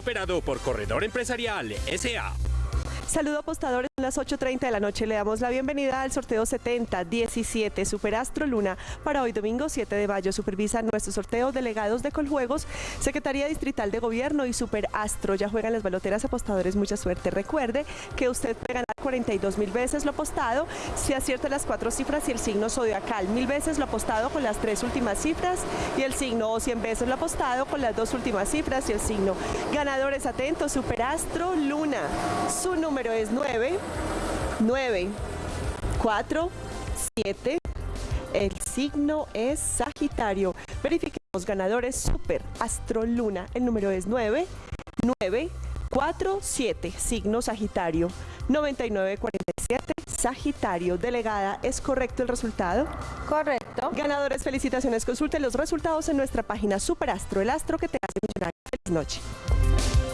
Operado por Corredor Empresarial S.A. Saludo apostadores, a las 8.30 de la noche le damos la bienvenida al sorteo 70-17 Superastro Luna para hoy domingo 7 de mayo. Supervisa nuestro sorteo delegados de Coljuegos, Secretaría Distrital de Gobierno y Superastro. Ya juegan las baloteras apostadores, mucha suerte. Recuerde que usted puede ganar 42 mil veces lo apostado si acierta las cuatro cifras y el signo zodiacal, mil veces lo apostado con las tres últimas cifras y el signo o 100 veces lo apostado con las dos últimas cifras y el signo. Ganadores atentos, Superastro Luna. Su número es 9, 9, 4, 7. El signo es Sagitario. Verifiquemos ganadores Super Astro Luna. El número es 9, 9, 4, 7. Signo Sagitario. 9947 Sagitario. Delegada, ¿es correcto el resultado? Correcto. Ganadores, felicitaciones. Consulten los resultados en nuestra página Superastro, el astro que te hace millonario. Feliz noche.